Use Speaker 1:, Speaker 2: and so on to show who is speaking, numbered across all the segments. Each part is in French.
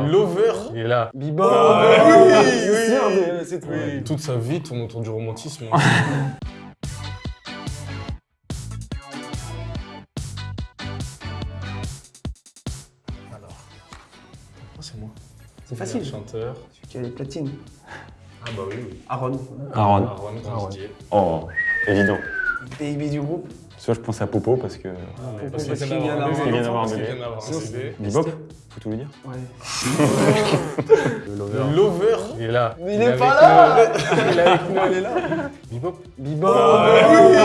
Speaker 1: Lover.
Speaker 2: Lover
Speaker 1: Il est là.
Speaker 3: Biba
Speaker 2: oui, oui,
Speaker 3: Merde, c'est trop.
Speaker 2: Oui, toute sa vie tourne autour du romantisme. Alors. Ah, c'est moi.
Speaker 3: C'est facile.
Speaker 2: Chanteur.
Speaker 3: Celui qui a les platines.
Speaker 2: Ah bah oui, oui.
Speaker 3: Aaron.
Speaker 4: Aaron.
Speaker 2: Aaron Grandier.
Speaker 4: Oh, évident.
Speaker 3: Baby du groupe.
Speaker 4: Soit je pense à Popo parce que.
Speaker 3: Popo,
Speaker 2: Parce
Speaker 3: parce
Speaker 2: qu'il
Speaker 3: vient d'avoir
Speaker 2: un bébé.
Speaker 4: Bebop, faut tout lui dire.
Speaker 3: Ouais.
Speaker 4: Le
Speaker 2: Le Lover Il est là.
Speaker 3: Mais il est pas là
Speaker 2: nous.
Speaker 3: Il est avec moi, il est là.
Speaker 2: Bebop
Speaker 3: Biba
Speaker 2: oui.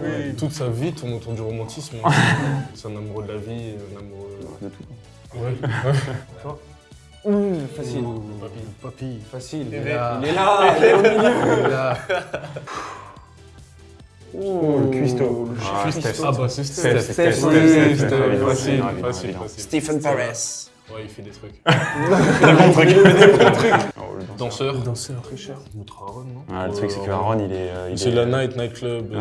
Speaker 2: Oui, toute sa vie tourne autour du romantisme. hein. C'est un amoureux de la vie, un amoureux...
Speaker 4: De tout.
Speaker 2: Ouais.
Speaker 3: Mmh, facile.
Speaker 2: Papy.
Speaker 1: Papy.
Speaker 3: Facile.
Speaker 2: Il est là.
Speaker 3: Il est là, il est au milieu.
Speaker 2: Il est là.
Speaker 3: Oh,
Speaker 4: le cuistot.
Speaker 3: le
Speaker 4: Ah.
Speaker 2: Ah bah c'est
Speaker 4: Steph,
Speaker 2: Steph. Facile, facile.
Speaker 3: Stephen Paris.
Speaker 2: Ouais, il fait des trucs.
Speaker 4: Oh, le
Speaker 2: Danseur.
Speaker 3: Danseur. Tricheur.
Speaker 2: Outre Aaron, non
Speaker 4: Ah, le truc, c'est que Aaron, il est. euh, il
Speaker 2: C'est
Speaker 4: est-
Speaker 2: la night, nightclub.
Speaker 4: Ouais,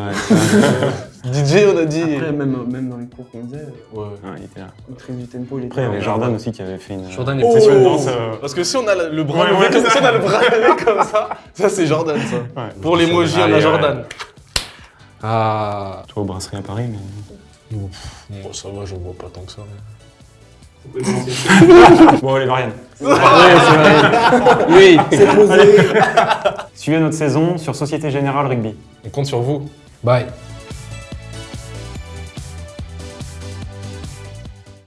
Speaker 2: DJ, on a dit.
Speaker 3: Après, même, même dans les cours qu'on faisait,
Speaker 2: Ouais.
Speaker 4: ouais, il était là.
Speaker 3: maîtrise du tempo, il était
Speaker 4: Après, il y avait Jordan aussi qui avait fait une.
Speaker 1: Jordan,
Speaker 4: une
Speaker 1: il
Speaker 2: Oh
Speaker 4: danse. euh,
Speaker 2: Parce que si on a le bras levé comme ça, si on a le bras levé comme ça, ça c'est Jordan ça. Pour l'emoji, on a. Jordan.
Speaker 1: Ah.
Speaker 4: Toi, au brasserie à Paris, mais.
Speaker 2: Bon, ça va, je vois pas tant que ça.
Speaker 4: Bon, allez, Marianne.
Speaker 1: Oui.
Speaker 3: C'est posé.
Speaker 4: Suivez notre saison sur Société Générale Rugby.
Speaker 2: On compte sur vous.
Speaker 1: Bye.